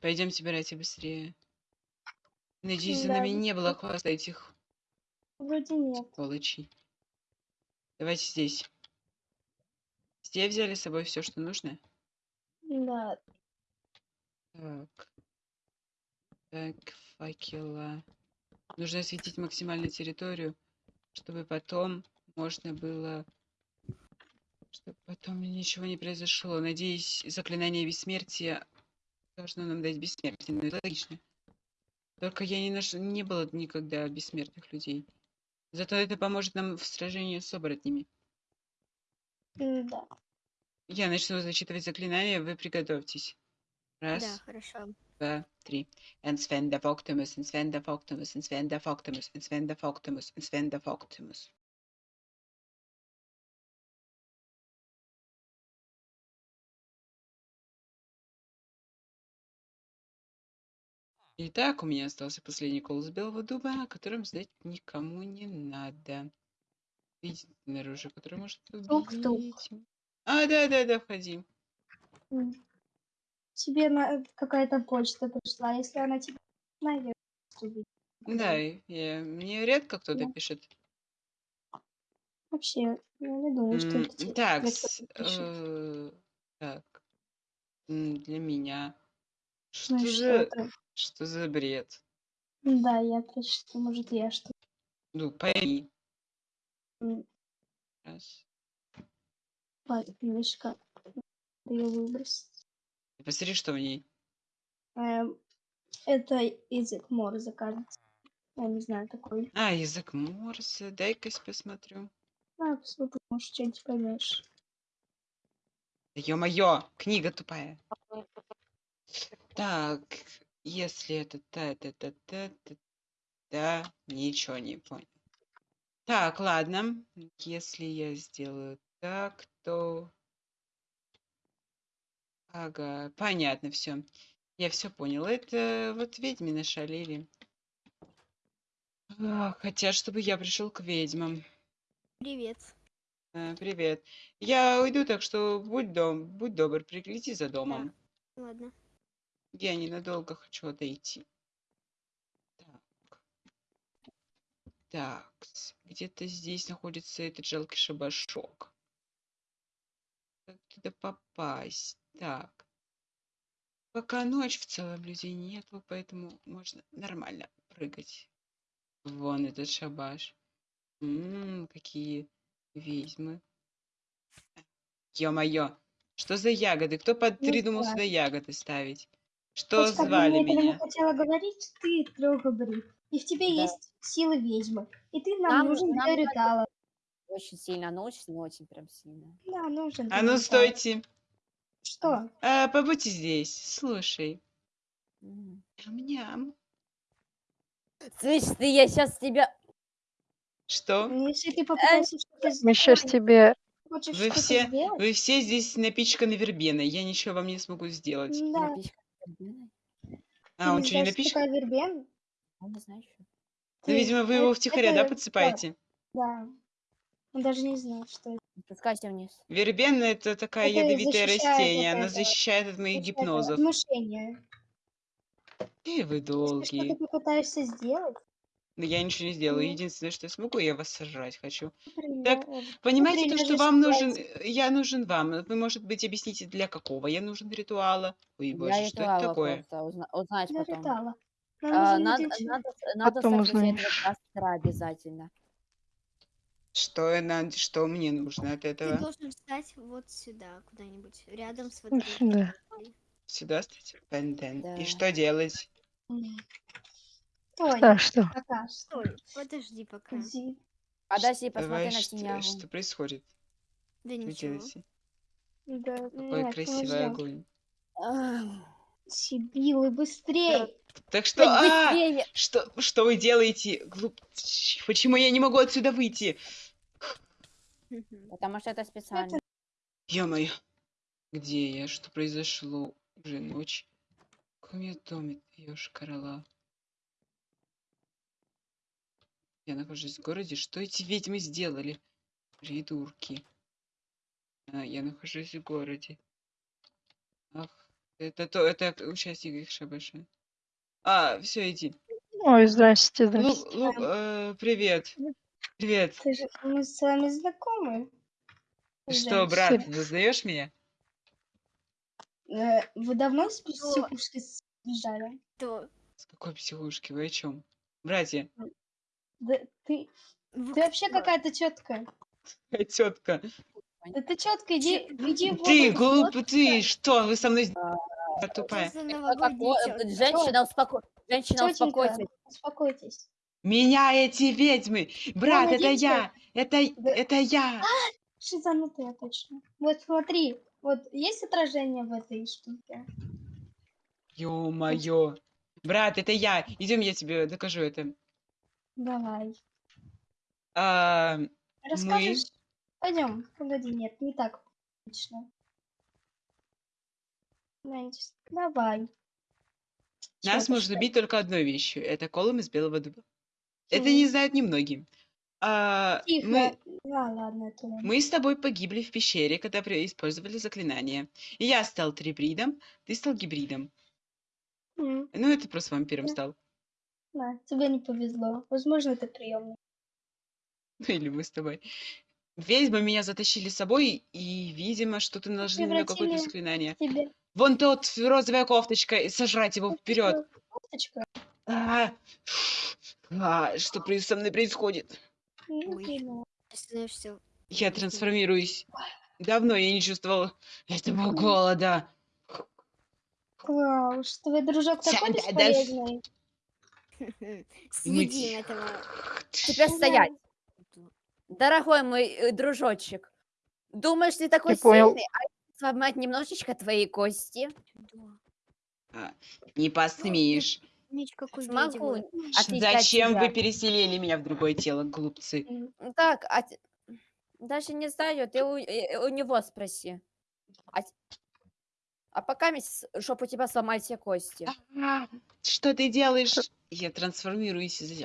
Пойдем собирайте быстрее. Надеюсь, за нами не было хвоста этих Вроде нет. сволочей. Давайте здесь. Все взяли с собой все, что нужно? Да. Так. Так, факела. Нужно осветить максимально территорию, чтобы потом можно было... Чтобы потом ничего не произошло. Надеюсь, заклинание бессмертия должно нам дать бессмертие. Ну, это логично. Только я не, наш... не было никогда бессмертных людей. Зато это поможет нам в сражении с оборотнями. Да. Я начну зачитывать заклинания, вы приготовьтесь. Раз, Да, хорошо. два, три. En Sven der Optimus, en Sven der Optimus, en Sven der Optimus, en Sven der Итак, у меня остался последний колос белого дуба, о котором знать никому не надо. Видите наружу, который может убить. А, да, да, да, входи. Тебе на... какая-то почта пришла. Если она тебе наверное, Да, я- мне редко кто-то Да. пишет. Вообще, я не думаю, что это тебе Так, для э, так. Для меня. Что Ну и что за, это? что за бред? Да, я прочитаю. Может, я что Ну, пойми. М. Раз. видишь, как ее выбросить. Посмотри, что в ней. Эм, это язык Морзе, кажется. Я не знаю такой. А, язык Морзе. Дай-ка я посмотрю. А, посмотри, может, что-нибудь поймешь. Да ё-моё, книга тупая. Так, если это та та та та та да, ничего не понял. Так, ладно. Если я сделаю так, то... Ага, понятно все. Я все понял. Это вот ведьмы нашалили. А, Хотят, чтобы я пришел к ведьмам. Привет. А, Привет. Я уйду, так что будь дом, будь добр, пригляди за домом. Ладно. Я ненадолго хочу отойти. Так. Так, где-то здесь находится этот жалкий шабашок. Как туда попасть? Так. Пока ночь, в целом людей нету, поэтому можно нормально прыгать. Вон этот шабаш. М, какие ведьмы. Ё-моё, что за ягоды? Кто Не придумал сюда ягоды ставить? Что Хоть как бы звали я этого не меня? хотела говорить, ты трехгабрит. И в тебе Да. есть силы ведьмы. И ты нам, Нам- нужен нам для ритуала. Очень сильно, ну очень, ну очень прям сильно. Да, нужен. А ну стойте. Что? А, побудьте здесь. Слушай. Мгм. Ням-ням. Слышь, ты, я сейчас тебя... Что? Ну, Если ты попытаешься что-то Мы сейчас сделать, тебе... хочешь Вы все, сделать, вы все здесь напичканы вербеной. Я ничего вам не смогу сделать. да, Альбиной? А, ты он что, не что напичкан? такое вербен? А не знаю еще. Ну, Ты- видимо, вы его это- втихаря, да, это- подсыпаете? Да. Он даже не знает, что это. Спускайся вниз. Вербена — это такая Это ядовитое растение. Она защищает от моих что гипнозов. Внушение. И вы долгие. что-то попытаешься сделать, Но я ничего не сделаю. Единственное, что я смогу, я вас сожрать хочу. например, Так, Понимаете, то, что вам нужен... э, Я нужен вам. Вы, может быть, объясните, для какого я нужен ритуала? Ой, Для боже, что это такое? просто узна- узнать для потом. ритуала. А, надо, надо, надо Потом узнаешь. обязательно. Что, я над- что мне нужно от Ты этого? должен встать вот сюда, куда-нибудь, рядом с вот этой сюда. Сюда стать? Пенден. Да. И что делать? Стой, А что? пока, Стой, подожди пока. стой. Подожди, посмотри Давай, на что, синягу. что происходит? Да Что вы ничего. делаете? Да, Какой нет, красивый подожди. огонь. Сибилы, быстрей! Так что... а, быстрее! Что, что вы делаете? Глуп... Почему я не могу отсюда выйти? Потому что это специально. Ё-моё. Где я? Что произошло? Уже ночь. В каком я доме? Ёшкарала. Я нахожусь в городе. Что эти ведьмы сделали? Придурки. А, я нахожусь в городе. Ах, Это то, это участник их шабаша. А, все, иди. Ой, здрасте, Лу, здрасте. Лу, э, привет. Привет. Ты же, мы с вами знакомы. Что, брат, ты узнаешь меня? Э, Вы давно с психушки сбежали? То С какой психушки? Вы о чем? Братья, Да ты, вы ты вообще какая-то четкая. тетка. Да ты четко иди, иди в Ты, глупый, ты, что? Вы со мной Что тупая. Женщина, успоко... Женщина, успокойтесь. успокойтесь. Меня эти ведьмы! Брат, это я! Это, Да- это я! Шизанутая точно. Вот смотри, вот есть отражение в этой штуке? Ё-моё! Брат, это я! Идем, я тебе докажу это. Давай. А, Расскажешь? Пойдем. Погоди, нет, не так. Знаете, Давай. нас можно что? убить только одной вещью. Это колом из белого дуба. Это не знают немногие. А, Тихо. мы, А, ладно, это мы с тобой погибли в пещере, когда использовали заклинание. И я стал трибридом, ты стал гибридом. М, Ну, это просто вампиром Да. стал. Да, тебе не повезло. Возможно, это приемный. Ну, или мы с тобой. Ведьмы меня затащили с собой, и, видимо, что-то наложили на меня какое-то заклинание. Тебе Вон тот, розовая кофточка, и сожрать его вперед. кофточка. А, а, что со мной происходит? Ну, Я трансформируюсь. Давно я не чувствовал этого голода. Клауш, твой дружок такой бесполезный. съедим этого. Теперь Ну, стоять. Дорогой мой э, дружочек, думаешь, ты такой Я понял. сильный, а я сломать немножечко твои кости? Да. Не посмеешь. Смогу. Зачем вы тебя. переселили меня в другое тело, глупцы? Ну Так, а даже не знаю, ты у, э, у него спроси. А, а пока, чтоб у тебя сломать все кости. А, Что ты делаешь? Я трансформируюсь из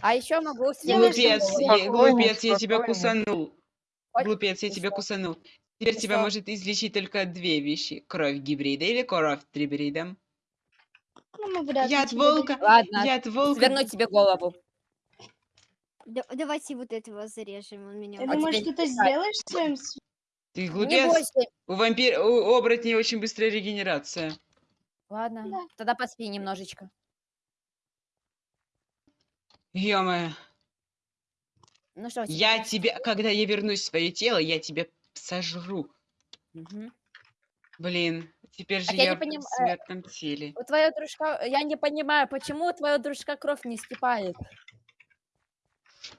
А еще могу Делаешь Глупец, я, глупец, я тебя кусанул. Глупец, я тебя кусанул. Теперь тебя может излечить только две вещи. Кровь гибрида или кровь трибрида. Ну, Яд тебе волка. Ладно, Яд волка. сверну тебе голову. Да- давайте вот этого зарежем, он меня Ты А думаешь, тебе что ты не знаю. сделаешь своим Ты глупец. У вампира, у оборотней очень быстрая регенерация. Ладно, Да. тогда поспи немножечко. ё Ну что, Я тебе- тебя, когда я вернусь в свое тело, я тебя сожру. Мгм. Блин, теперь же я я не в поним- э, смертном теле. У твоего дружка, я не понимаю, почему у твоего дружка кровь не скипает?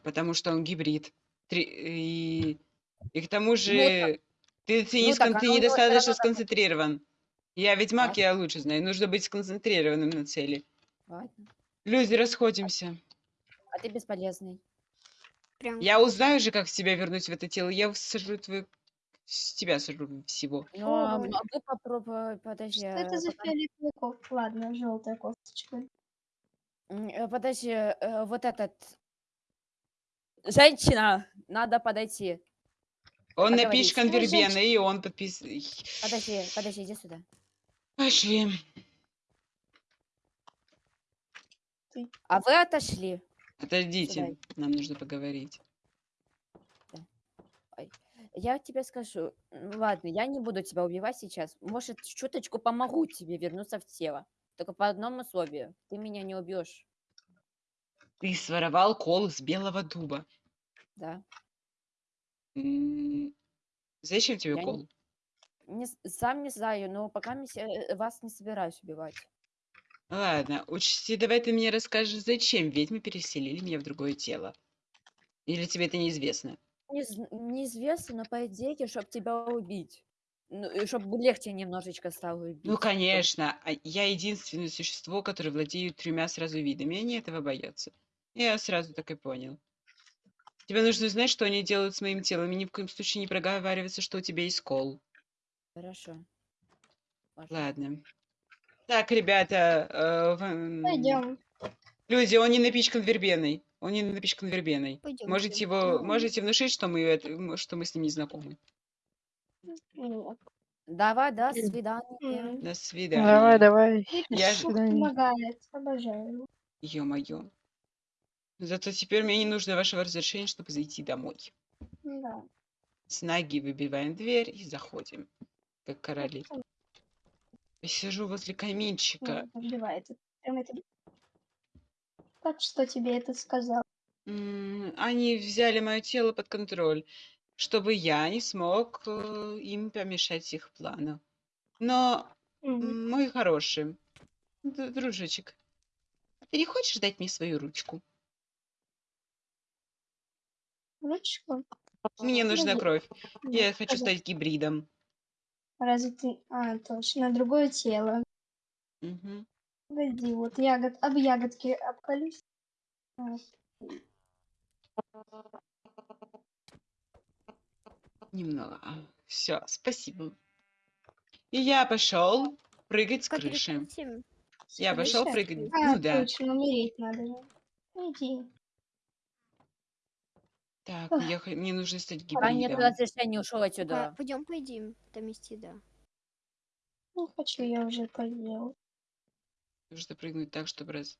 Потому что он гибрид. Три- И, и к тому же, Ну ты, ты, ну не так, скон- а ты него недостаточно равно так- сконцентрирован. Я ведьмак, я лучше знаю. Нужно быть сконцентрированным на цели. Ладно. Люди, расходимся. А ты бесполезный. прям Я узнаю же, как тебя вернуть в это тело. Я сожру твою... с тебя сожру всего. Ну, а Ой. могу попробовать, подожди. Что это за пока- фиолетовый кофт? Ладно, желтая кофточка. Э, Подожди, э, вот этот... Женщина, надо подойти. Он Ну, женщина. вербеной, и он подпис... Подожди, подожди, иди сюда. Пошли. А вы отошли. Отойдите, Сюда. нам нужно поговорить. Я тебе скажу, м, ладно, я не буду тебя убивать сейчас. Может, чуточку помогу тебе вернуться в тело. Только по одному условию. Ты меня не убьешь. Ты своровал кол из белого дуба. Да. М, Зачем тебе Я кол? Не, с- сам не знаю, но пока не се- э, вас не собираюсь убивать. Ладно, учти, давай ты мне расскажешь, зачем ведьмы переселили меня в другое тело. Или тебе это неизвестно? Не зн- неизвестно, но по идее, чтобы тебя убить. Ну, чтобы легче немножечко стало убить. Ну, конечно, а я единственное существо, которое владеет тремя сразу видами, и они этого боятся. Я сразу так и понял. Тебе нужно знать, что они делают с моим телом, и ни в коем случае не проговариваться, что у тебя есть кол. Хорошо. Ладно. Так, ребята, э, Пойдем. люди, он не напичкан вербеной. Он не напичкан вербеной. Пойдёмте. Можете его, Ну. можете внушить, что мы, это- что мы с ним не знакомы. Давай, до свидания. До свидания. Давай, давай. Я До ж- свидания. Помогает. Обожаю его. Ё-моё. Зато теперь мне не нужно вашего разрешения, чтобы зайти домой. Да. С ноги выбиваем дверь и заходим, как короли. Я сижу возле каминчика. Убивает. Как что тебе это сказал? Они взяли мое тело под контроль, чтобы я не смог э, им помешать их плану. Но, м, мой хороший, дружочек, ты не хочешь дать мне свою ручку? Ручку? Мне нужна Ну, кровь. Я хочу стать гибридом. Разве ты... А, точно, другое тело. Мгм. Погоди, вот ягод... Об ягодки обколюсь. Немного. Все, спасибо. И я пошел прыгать с Как крыши. Я пошел прыгать. А, Ну да. точно, умереть надо же. Иди. Так, я, хо- мне нужно стать Пока нет гибридом. разрешения, ушел отсюда. Пойдем поедим. Там есть еда. Не хочу, я уже поел. Нужно прыгнуть так, чтобы раз...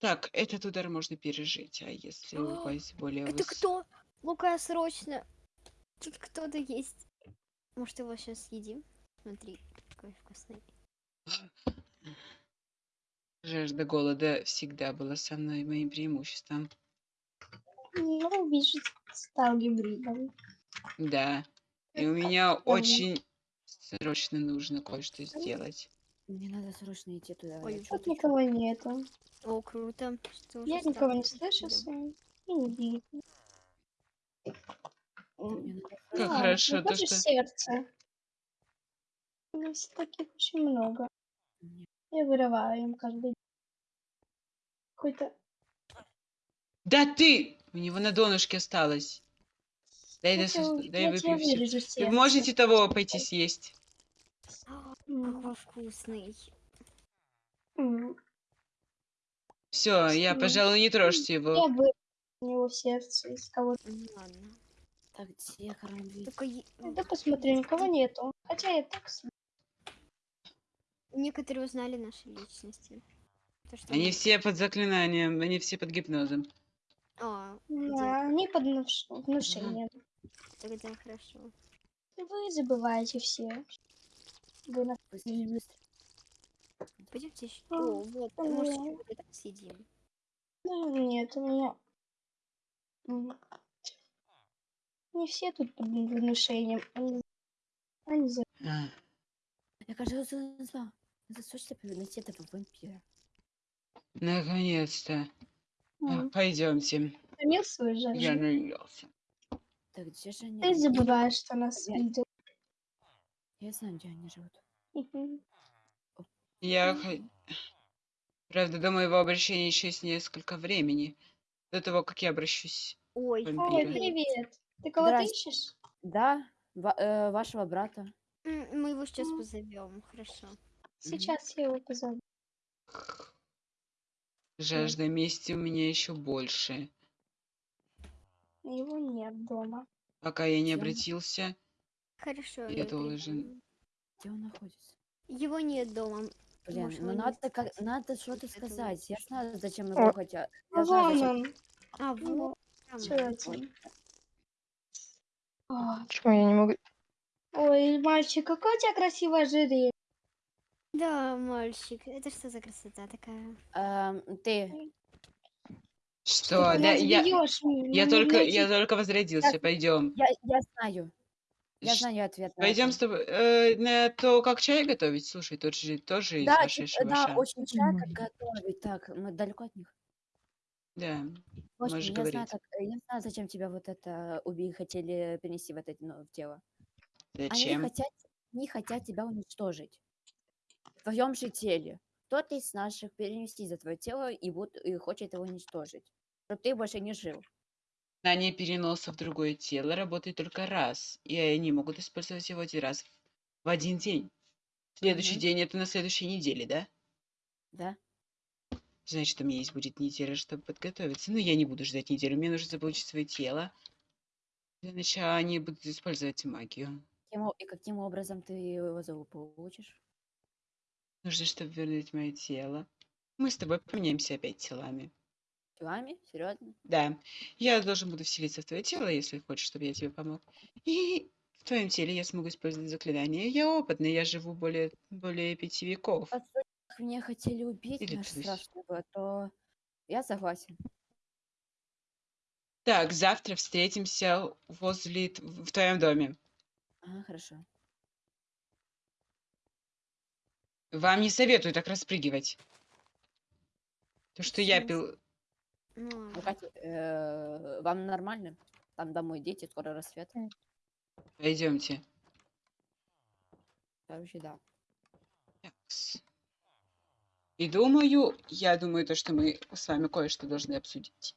Так, этот удар можно пережить, а если О, упасть более Это выс- кто? Лука, срочно. Тут кто-то есть. Может, его сейчас съедим? Смотри, какой вкусный. Жажда голода всегда была со мной моим преимуществом. Ну, вижу, стал гибридом. Да. И у меня очень срочно нужно кое-что сделать. Мне надо срочно идти туда. Ой, Тут никого нету. О, круто. Что Я никого не слышу гибридом. своим. И не видно. Как А, хорошо то, хочешь что... сердце? У нас таких очень много. Нет. Я вырываю им каждый день. Какой-то... Да ты! У него на донышке осталось. Дай, Я у- дай я выпью вырежу Вы можете того пойти съесть? Какой вкусный. Все, я, пожалуй, не трожьте его. Я вырежу у него сердце из кого-то. Ну ладно. Так, где кормить? Только е- Да посмотри, никого нету. Хотя я так некоторые узнали наши личности. То, что Они мы- все под заклинанием, они все под гипнозом. А, Да, они под внуш- внушением. тогда хорошо. Вы забываете все. Вы на... Быстрее, быстрее. Пойдемте еще. А, О, вот, может, ой. вот это съедим. Ну, нет, у меня... м, Не все тут под внушением. Они, они за- А, Я, кажется, назвал. Это срочно найти этого вампира. наконец-то. М, Пойдемте. Томил свою Я наелся. Так, где же они? Ты забываешь, что нас Я- видел. Я знаю, где они живут. Мгм. Я... хо- Правда, до моего обращения еще есть несколько времени. До того, как я обращусь. Ой, Ой, привет. Ты кого-то Здрасте. ищешь? Да, ва- э, вашего брата. М, Мы его сейчас позовем, хорошо. Сейчас я его позову. Жажда мести у меня еще больше. Его нет дома. Пока я не обратился, Хорошо. Я должен-. Где он находится? Его нет дома. Блин, Может, ну надо, как, надо что-то сказать. Я знаю, зачем его хотят. А вон он. А, вот. там. Чё это? О, Почему я не могу? Ой, мальчик, какое у тебя красивое ожерелье. Да, мальчик. Это что за красота такая? Эм, ты, что? Ты Да, я, бьёшь, я только, я только возродился. Пойдем. я, я знаю. Я знаю ответ. Пойдем с тобой э, на то, как чай готовить. Слушай, тут же тоже из Да, вашей типа, да, очень часто Ой. готовить. Так, мы далеко от них. Да. Господи, Можешь я знаю, говорить. так, э, я знаю, зачем тебя вот это убили, хотели перенести в это ну, в тело. Они Зачем? хотят, они хотят тебя уничтожить. В твоем же теле. Кто-то из наших перенести за твое тело и, вот, и хочет его уничтожить. Чтобы ты больше не жил. Знание переноса в другое тело работает только раз, и они могут использовать его один раз в один день. Следующий Мгм. день это на следующей неделе, да? Да? Значит, у меня есть будет неделя, чтобы подготовиться. Но я не буду ждать неделю. Мне нужно заполучить свое тело. Для начала они будут использовать магию. и каким образом ты его получишь? Нужно, чтобы вернуть мое тело. Мы с тобой поменяемся опять телами. Телами? Серьезно? Да, я должен буду вселиться в твое тело, если хочешь, чтобы я тебе помог. И в твоем теле я смогу использовать заклинание. Я опытный, я живу более, более пяти веков. Уж меня хотели убить, Или тысяч. страшного, то я согласен. Так, завтра встретимся возле в твоем доме. Ага, хорошо. Вам не советую так распрыгивать. То, что я пил... Ну, Ну. Катя, э, вам нормально? Там домой дети, скоро рассвет. Пойдемте. Короче, да. Такс. И думаю, я думаю, то, что мы с вами кое-что должны обсудить.